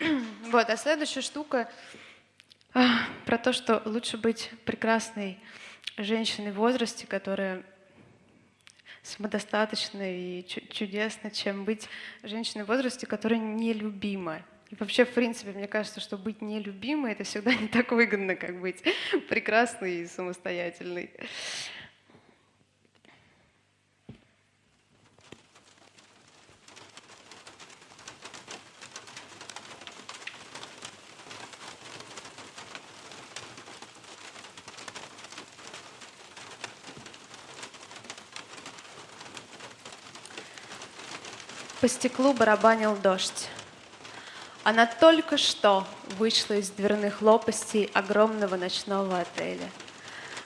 Вот, а следующая штука а, про то, что лучше быть прекрасной женщиной в возрасте, которая самодостаточной и чудесной, чем быть женщиной в возрасте, которая нелюбима. И вообще, в принципе, мне кажется, что быть нелюбимой — это всегда не так выгодно, как быть прекрасной и самостоятельной. По стеклу барабанил дождь. Она только что вышла из дверных лопастей огромного ночного отеля.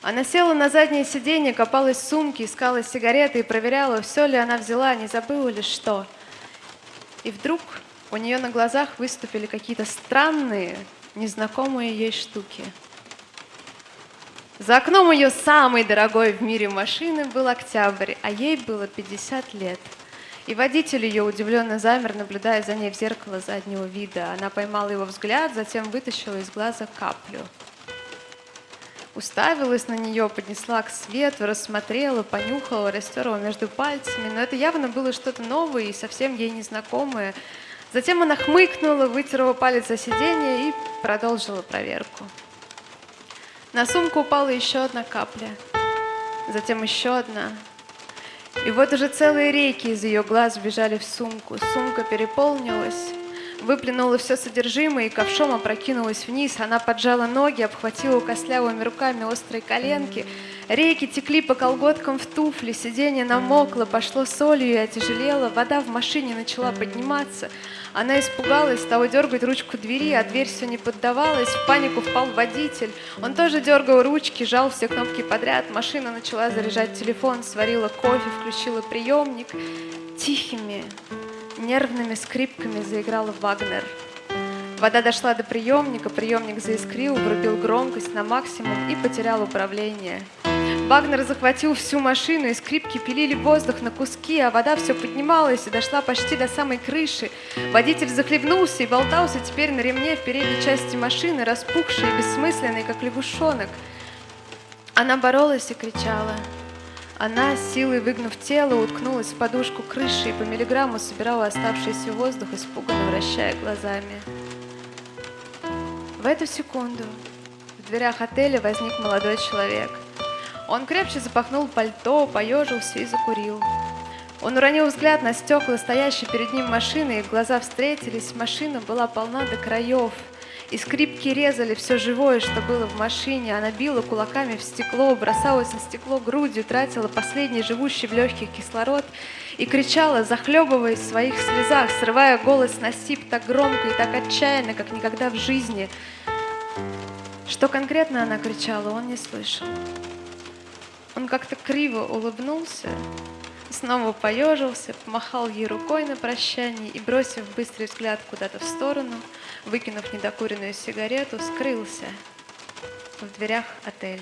Она села на заднее сиденье, копалась в сумке, искала сигареты и проверяла, все ли она взяла, не забыла ли что. И вдруг у нее на глазах выступили какие-то странные, незнакомые ей штуки. За окном ее самой дорогой в мире машины был октябрь, а ей было 50 лет – и водитель ее удивленно замер, наблюдая за ней в зеркало заднего вида. Она поймала его взгляд, затем вытащила из глаза каплю. Уставилась на нее, поднесла к свету, рассмотрела, понюхала, растерла между пальцами. Но это явно было что-то новое и совсем ей незнакомое. Затем она хмыкнула, вытерла палец за сиденье и продолжила проверку. На сумку упала еще одна капля, затем еще одна, и вот уже целые реки из ее глаз бежали в сумку. Сумка переполнилась, выплюнула все содержимое и ковшом опрокинулась вниз. Она поджала ноги, обхватила костлявыми руками острые коленки. Реки текли по колготкам в туфли, сиденье намокло, пошло солью и отяжелело. Вода в машине начала подниматься. Она испугалась, стала дергать ручку двери, а дверь все не поддавалась. В панику впал водитель. Он тоже дергал ручки, жал все кнопки подряд. Машина начала заряжать телефон, сварила кофе, включила приемник. Тихими, нервными скрипками заиграл Вагнер. Вода дошла до приемника, приемник заискрил, врубил громкость на максимум и потерял управление. Вагнер захватил всю машину, и скрипки пилили воздух на куски, а вода все поднималась и дошла почти до самой крыши. Водитель захлебнулся и болтался теперь на ремне в передней части машины, распухший и бессмысленный, как лягушонок. Она боролась и кричала. Она, силой выгнув тело, уткнулась в подушку крыши и по миллиграмму собирала оставшийся воздух, испуганно вращая глазами. В эту секунду в дверях отеля возник молодой человек – он крепче запахнул пальто, поежился и закурил. Он уронил взгляд на стекла, стоящей перед ним машины, и глаза встретились. Машина была полна до краев. И скрипки резали все живое, что было в машине. Она била кулаками в стекло, бросалась на стекло грудью, тратила последний живущий в легких кислород и кричала, захлебываясь в своих слезах, срывая голос на сип так громко и так отчаянно, как никогда в жизни. Что конкретно она кричала, он не слышал. Он как-то криво улыбнулся, снова поежился, помахал ей рукой на прощание и, бросив быстрый взгляд куда-то в сторону, выкинув недокуренную сигарету, скрылся в дверях отеля.